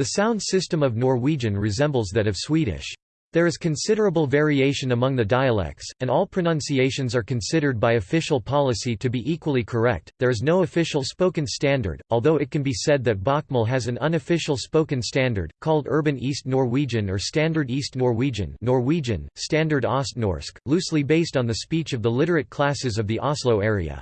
The sound system of Norwegian resembles that of Swedish. There is considerable variation among the dialects, and all pronunciations are considered by official policy to be equally correct. There is no official spoken standard, although it can be said that Bokmål has an unofficial spoken standard, called Urban East Norwegian or Standard East Norwegian, Norwegian Standard Østnorsk, loosely based on the speech of the literate classes of the Oslo area.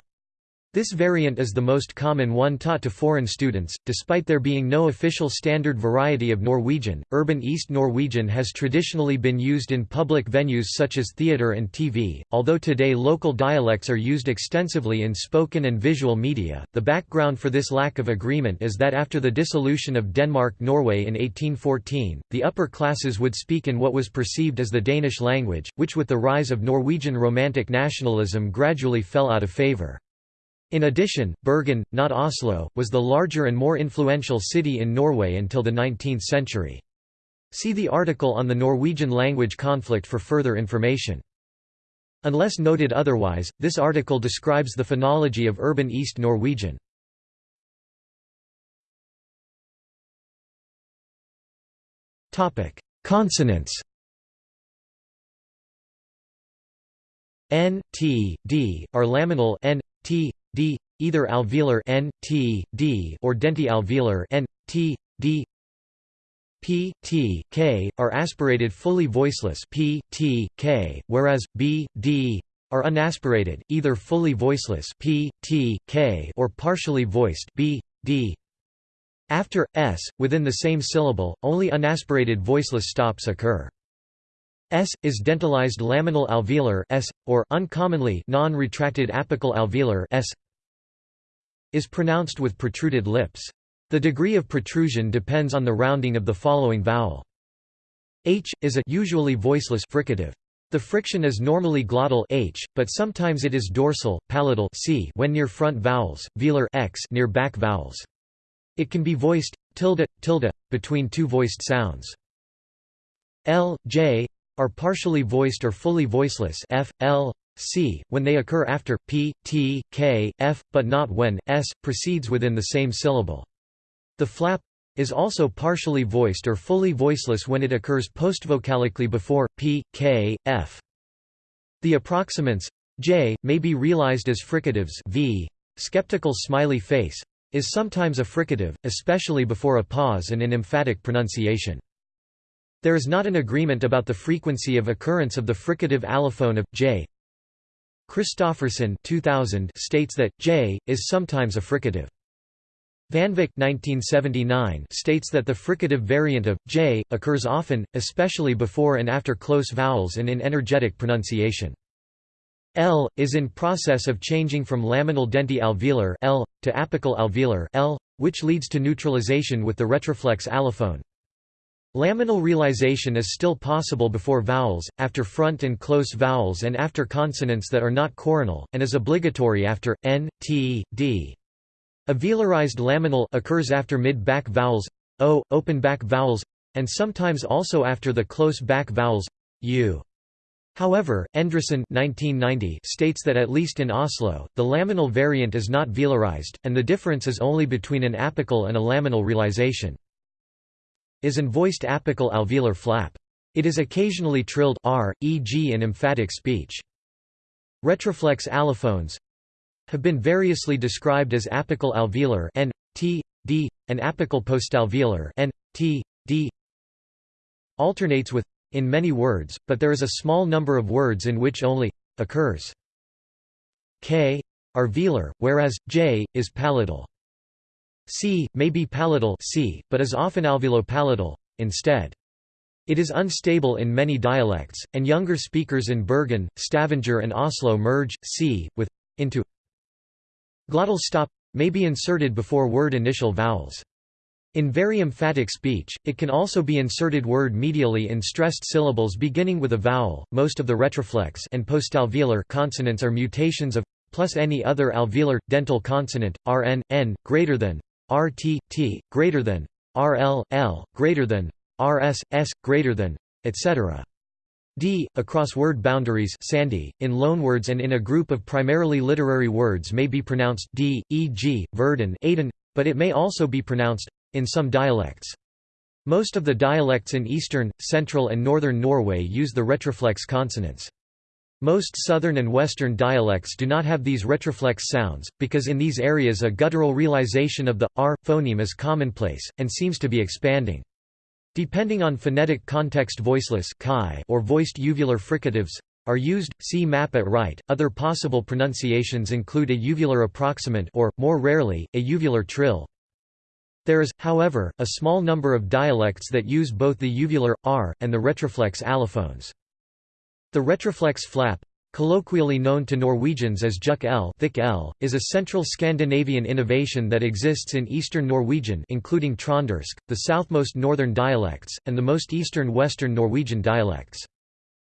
This variant is the most common one taught to foreign students. Despite there being no official standard variety of Norwegian, Urban East Norwegian has traditionally been used in public venues such as theatre and TV. Although today local dialects are used extensively in spoken and visual media, the background for this lack of agreement is that after the dissolution of Denmark-Norway in 1814, the upper classes would speak in what was perceived as the Danish language, which with the rise of Norwegian Romantic nationalism gradually fell out of favour. In addition, Bergen, not Oslo, was the larger and more influential city in Norway until the 19th century. See the article on the Norwegian language conflict for further information. Unless noted otherwise, this article describes the phonology of urban East Norwegian. Consonants N, T, D, are laminal N, T, d either alveolar n t d or denti-alveolar n t d. P t k are aspirated fully voiceless p t k whereas b d are unaspirated either fully voiceless p t k or partially voiced b d. After s within the same syllable only unaspirated voiceless stops occur S is dentalized laminal alveolar S or uncommonly non-retracted apical alveolar S is pronounced with protruded lips. The degree of protrusion depends on the rounding of the following vowel. H is a usually voiceless fricative. The friction is normally glottal h, but sometimes it is dorsal, palatal c when near front vowels, velar x near back vowels. It can be voiced tilde tilde between two voiced sounds. L, J, are partially voiced or fully voiceless f, l, c, when they occur after p, t, k, f, but not when s, proceeds within the same syllable. The flap is also partially voiced or fully voiceless when it occurs postvocalically before p, k, f. The approximants j may be realized as fricatives v. Skeptical smiley face is sometimes a fricative, especially before a pause and in emphatic pronunciation. There is not an agreement about the frequency of occurrence of the fricative allophone of j. Kristoffersen 2000 states that j is sometimes a fricative. Vanvik 1979 states that the fricative variant of j occurs often, especially before and after close vowels and in energetic pronunciation. L is in process of changing from laminal denti-alveolar L to apical alveolar L, which leads to neutralization with the retroflex allophone. Laminal realization is still possible before vowels, after front and close vowels and after consonants that are not coronal, and is obligatory after, n, t, d. A velarized laminal occurs after mid-back vowels, o, open back vowels, and sometimes also after the close back vowels, u. However, Endresen 1990 states that at least in Oslo, the laminal variant is not velarized, and the difference is only between an apical and a laminal realization is an voiced apical alveolar flap. It is occasionally trilled r, e.g. in emphatic speech. Retroflex allophones have been variously described as apical alveolar n, t, d, and apical postalveolar n, t, d. Alternates with in many words, but there is a small number of words in which only occurs. K are velar, whereas j is palatal. C, may be palatal C, but is often alveolo-palatal, instead. It is unstable in many dialects, and younger speakers in Bergen, Stavanger and Oslo merge c with into. Glottal stop may be inserted before word initial vowels. In very emphatic speech, it can also be inserted word medially in stressed syllables beginning with a vowel. Most of the retroflex and postalveolar consonants are mutations of plus any other alveolar dental consonant rn n greater than RT T greater than RL L greater than RS S greater than etc. D across word boundaries sandy in loanwords and in a group of primarily literary words may be pronounced D e.g. Verden Aden but it may also be pronounced in some dialects Most of the dialects in eastern, central and northern Norway use the retroflex consonants. Most southern and western dialects do not have these retroflex sounds, because in these areas a guttural realization of the r phoneme is commonplace, and seems to be expanding. Depending on phonetic context voiceless or voiced uvular fricatives are used, see map at right. Other possible pronunciations include a uvular approximant or, more rarely, a uvular trill. There is, however, a small number of dialects that use both the uvular, r, and the retroflex allophones. The retroflex flap, colloquially known to Norwegians as juk l, thick l is a central Scandinavian innovation that exists in eastern Norwegian including Trøndersk, the southmost northern dialects, and the most eastern western Norwegian dialects.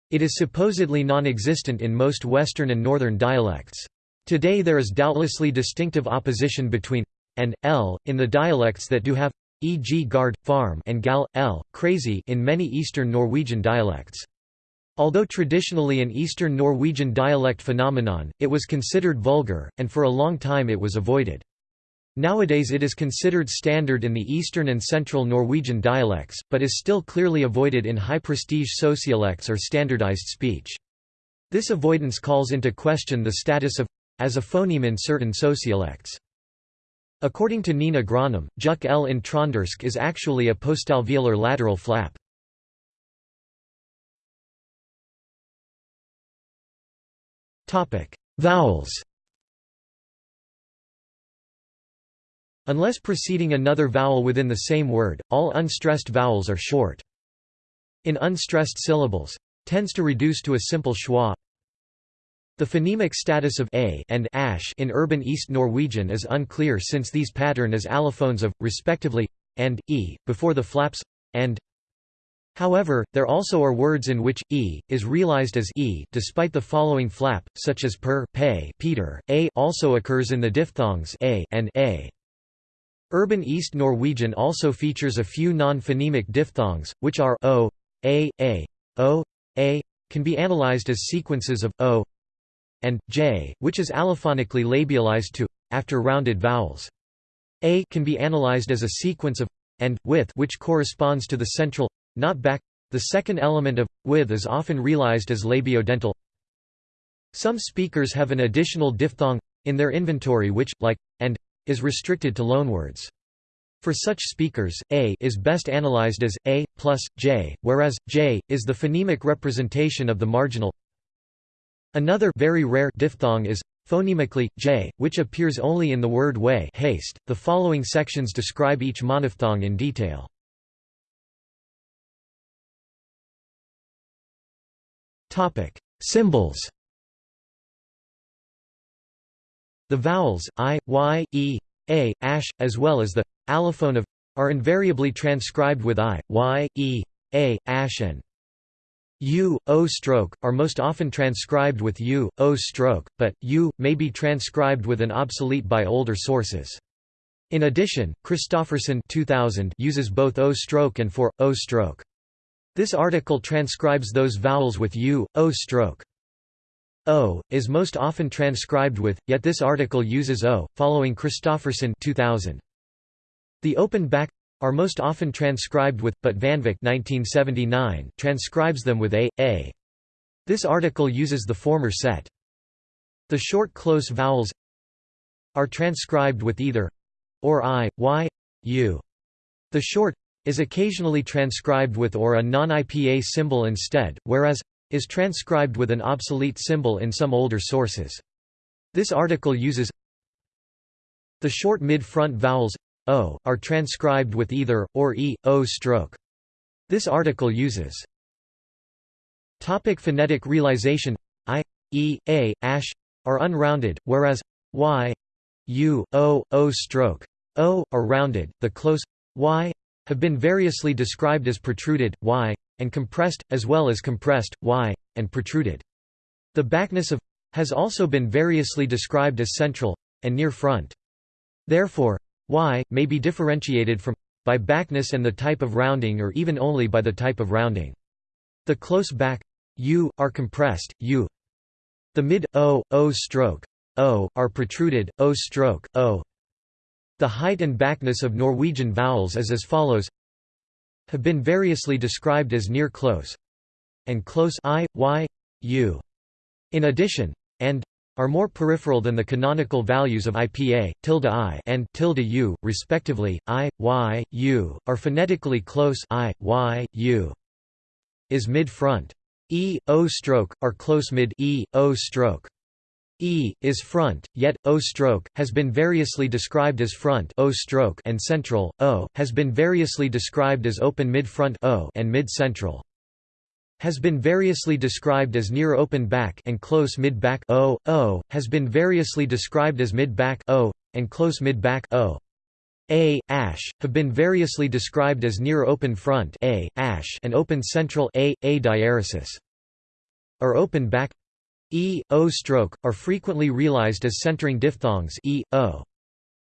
It is supposedly non-existent in most western and northern dialects. Today there is doubtlessly distinctive opposition between and l in the dialects that do have e.g. gard, farm and gal, l, crazy in many eastern Norwegian dialects. Although traditionally an Eastern Norwegian dialect phenomenon, it was considered vulgar, and for a long time it was avoided. Nowadays it is considered standard in the Eastern and Central Norwegian dialects, but is still clearly avoided in high-prestige sociolects or standardized speech. This avoidance calls into question the status of as a phoneme in certain sociolects. According to Nina Grønnum, juk l in Trøndersk is actually a postalveolar lateral flap. Vowels Unless preceding another vowel within the same word, all unstressed vowels are short. In unstressed syllables, tends to reduce to a simple schwa. The phonemic status of a and ash in urban East Norwegian is unclear since these pattern as allophones of, respectively, and, e, before the flaps, and, However, there also are words in which e is realized as e despite the following flap, such as per, pay, Peter. A also occurs in the diphthongs a and a. Urban East Norwegian also features a few non-phonemic diphthongs, which are o, a, a, o, a, can be analyzed as sequences of o and j, which is allophonically labialized to after rounded vowels. A can be analyzed as a sequence of and with which corresponds to the central not back. The second element of with is often realized as labiodental. Some speakers have an additional diphthong in their inventory which, like and, is restricted to loanwords. For such speakers, a is best analyzed as a plus j, whereas j is the phonemic representation of the marginal. Another very rare diphthong is phonemically j, which appears only in the word way haste. The following sections describe each monophthong in detail. Topic: Symbols. The vowels i, y, e, a, ash, as well as the allophone of are invariably transcribed with i, y, e, a, ash and u, o stroke, are most often transcribed with u, o stroke, but u may be transcribed with an obsolete by older sources. In addition, Kristoffersen 2000 uses both o stroke and for o stroke. This article transcribes those vowels with u, o stroke. O is most often transcribed with, yet this article uses o, following Kristoffersen 2000. The open back are most often transcribed with, but Vanvik 1979 transcribes them with a, a. This article uses the former set. The short close vowels are transcribed with either or i, y, u. The short is occasionally transcribed with or a non-IPA symbol instead, whereas is transcribed with an obsolete symbol in some older sources. This article uses the short mid-front vowels o are transcribed with either or e o stroke. This article uses Topic phonetic realization i e a ash are unrounded whereas y u o o stroke o are rounded the close y have been variously described as protruded, y, and compressed, as well as compressed, y, and protruded. The backness of has also been variously described as central, and near front. Therefore, y may be differentiated from by backness and the type of rounding or even only by the type of rounding. The close back u are compressed, u. The mid o, o stroke o are protruded, o stroke o. The height and backness of Norwegian vowels is as follows have been variously described as near close and close i, y, u. In addition, and are more peripheral than the canonical values of IPA, tilde i and tilde u, respectively. I, y, u are phonetically close I, y, u. Is mid-front. E, O stroke, are close mid E, O stroke. E is front, yet O stroke has been variously described as front O stroke and central. O has been variously described as open mid-front O and mid-central. Has been variously described as near open back and close mid-back O. O has been variously described as mid-back O and close mid-back O. A, ash, have been variously described as near open front A, ash and open central A, A diaresis. Or open back E, O stroke, are frequently realized as centering diphthongs E, O.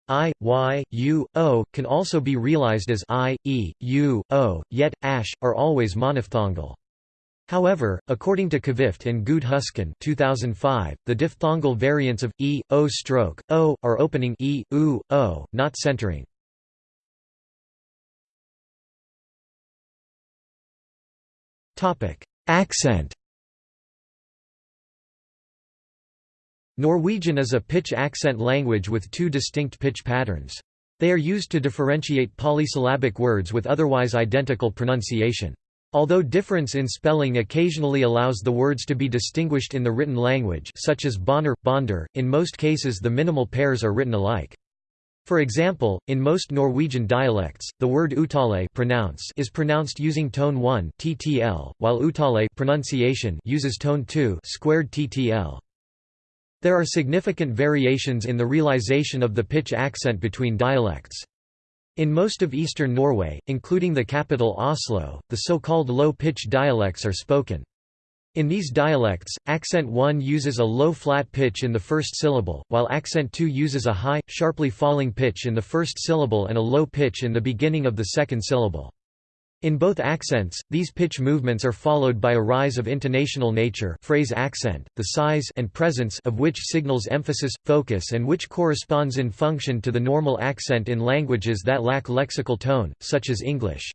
I, Y, U, O, can also be realized as I, E, U, O, yet, ash, are always monophthongal. However, according to Kvifte and Gude-Husken 2005, the diphthongal variants of e, o stroke, o, are opening e, u, o, not centering. Accent Norwegian is a pitch accent language with two distinct pitch patterns. They are used to differentiate polysyllabic words with otherwise identical pronunciation. Although difference in spelling occasionally allows the words to be distinguished in the written language such as bonner, bonder, in most cases the minimal pairs are written alike. For example, in most Norwegian dialects, the word utale pronounce is pronounced using tone 1 ttl, while utale pronunciation uses tone 2 squared ttl. There are significant variations in the realization of the pitch accent between dialects. In most of eastern Norway, including the capital Oslo, the so-called low-pitch dialects are spoken. In these dialects, accent 1 uses a low flat pitch in the first syllable, while accent 2 uses a high, sharply falling pitch in the first syllable and a low pitch in the beginning of the second syllable. In both accents, these pitch movements are followed by a rise of intonational nature phrase accent, the size and presence of which signals emphasis, focus and which corresponds in function to the normal accent in languages that lack lexical tone, such as English.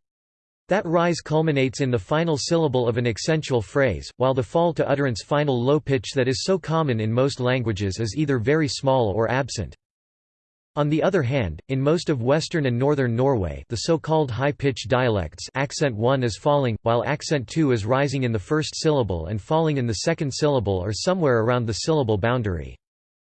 That rise culminates in the final syllable of an accentual phrase, while the fall to utterance final low pitch that is so common in most languages is either very small or absent. On the other hand, in most of western and northern Norway the so-called high-pitch dialects accent 1 is falling, while accent 2 is rising in the first syllable and falling in the second syllable or somewhere around the syllable boundary.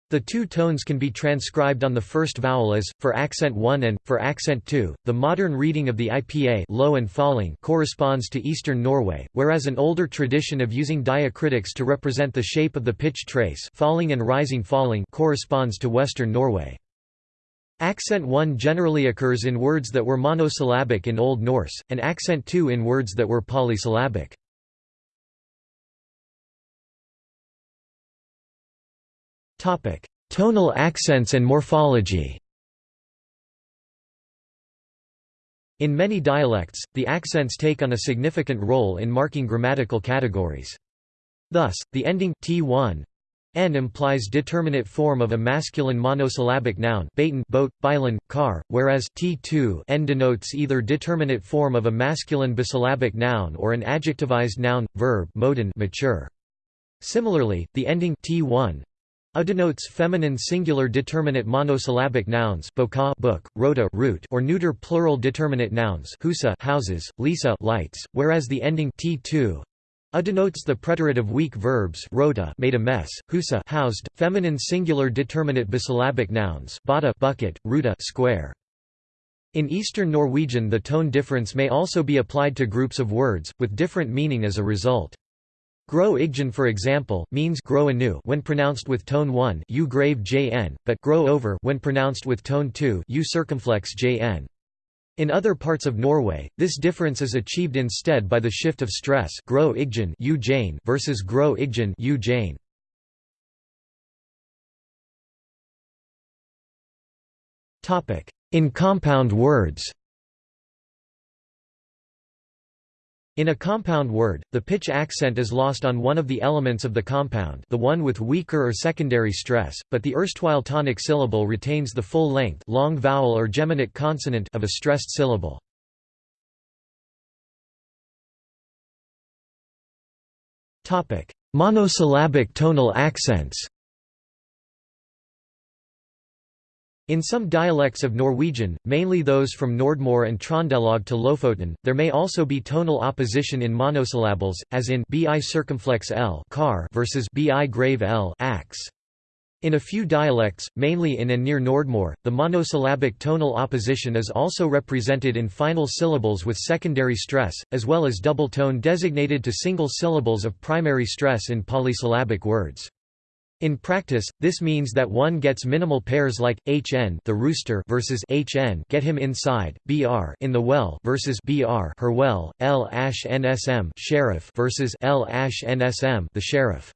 The two tones can be transcribed on the first vowel as, for accent 1 and, for accent 2. The modern reading of the IPA low and falling corresponds to eastern Norway, whereas an older tradition of using diacritics to represent the shape of the pitch trace falling and rising falling corresponds to western Norway. Accent 1 generally occurs in words that were monosyllabic in Old Norse, and accent 2 in words that were polysyllabic. Tonal accents and morphology In many dialects, the accents take on a significant role in marking grammatical categories. Thus, the ending t1 N implies determinate form of a masculine monosyllabic noun Baton, boat, car, whereas T2 N denotes either determinate form of a masculine bisyllabic noun or an adjectivized noun, verb modin mature. Similarly, the ending T1 a denotes feminine singular determinate monosyllabic nouns boka book, rota root or neuter plural determinate nouns husa houses, lisa lights, whereas the ending T2 a denotes the preterite of weak verbs rota made a mess, husa housed, feminine singular determinate bisyllabic nouns bada bucket, ruta square. In Eastern Norwegian the tone difference may also be applied to groups of words, with different meaning as a result. Grow igjen for example, means grow anew when pronounced with tone 1 u grave jn, but grow over when pronounced with tone 2 u circumflex jn. In other parts of Norway, this difference is achieved instead by the shift of stress grow igjen versus grow igjen In compound words In a compound word, the pitch accent is lost on one of the elements of the compound the one with weaker or secondary stress, but the erstwhile tonic syllable retains the full length long vowel or geminate consonant of a stressed syllable. Monosyllabic tonal accents In some dialects of Norwegian, mainly those from Nordmøre and Trøndelag to Lofoten, there may also be tonal opposition in monosyllables, as in bi circumflex l car versus bi grave l axe. In a few dialects, mainly in and near Nordmøre, the monosyllabic tonal opposition is also represented in final syllables with secondary stress, as well as double tone designated to single syllables of primary stress in polysyllabic words. In practice, this means that one gets minimal pairs like hn the rooster versus hn get him inside, br in the well versus br her well, l nsm sheriff versus l nsm the sheriff.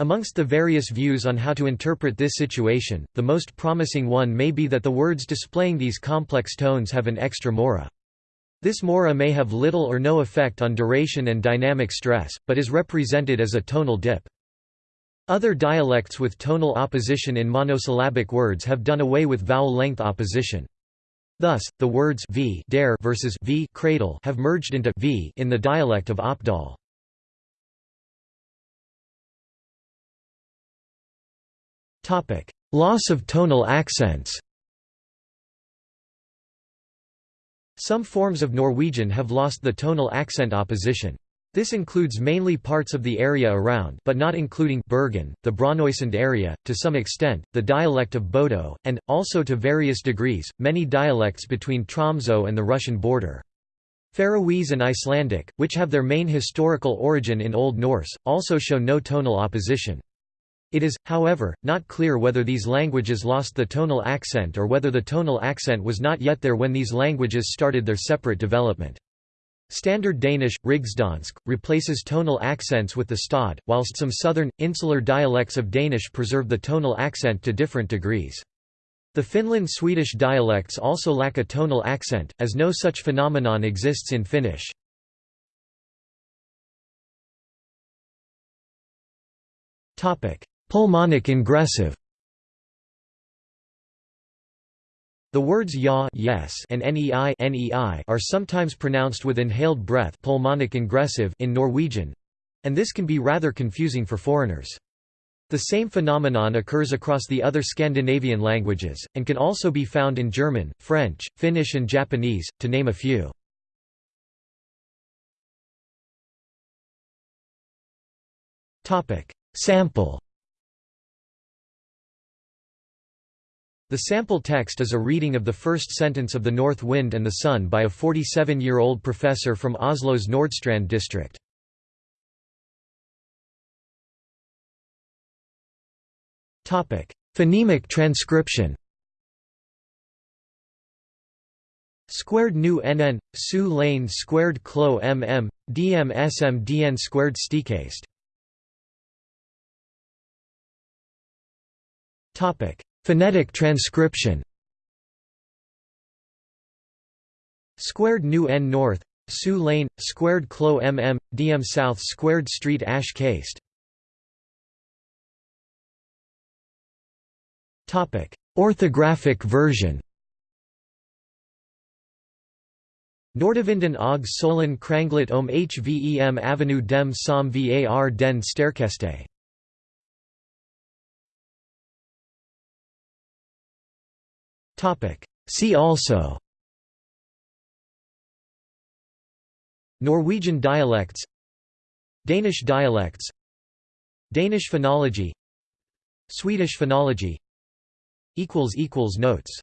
Amongst the various views on how to interpret this situation, the most promising one may be that the words displaying these complex tones have an extra mora. This mora may have little or no effect on duration and dynamic stress, but is represented as a tonal dip. Other dialects with tonal opposition in monosyllabic words have done away with vowel length opposition. Thus, the words v dare versus v cradle have merged into v in the dialect of Oppdal. Topic: Loss of tonal accents. Some forms of Norwegian have lost the tonal accent opposition. This includes mainly parts of the area around but not including Bergen, the Brønnøysund area, to some extent, the dialect of Bodø, and, also to various degrees, many dialects between Tromsø and the Russian border. Faroese and Icelandic, which have their main historical origin in Old Norse, also show no tonal opposition. It is, however, not clear whether these languages lost the tonal accent or whether the tonal accent was not yet there when these languages started their separate development. Standard Danish, Rigsdansk, replaces tonal accents with the stød, whilst some southern, insular dialects of Danish preserve the tonal accent to different degrees. The Finland-Swedish dialects also lack a tonal accent, as no such phenomenon exists in Finnish. Pulmonic ingressive The words ya yes and nei, nei are sometimes pronounced with inhaled breath pulmonic ingressive in Norwegian, and this can be rather confusing for foreigners. The same phenomenon occurs across the other Scandinavian languages, and can also be found in German, French, Finnish and Japanese, to name a few. Sample The sample text is a reading of the first sentence of The North Wind and the Sun by a 47-year-old professor from Oslo's Nordstrand district. Phonemic transcription Squared nu nn, su lane squared clo mm, dm sm dn squared stikast. Topic Phonetic transcription. Squared New N North Sioux Lane, Squared Clo mm, DM South Squared Street Ash Caste. Orthographic version. Nordavinden og Solen Kranglet om Hvem Avenue dem som var den sterkeste See also Norwegian dialects Danish dialects Danish phonology Swedish phonology Notes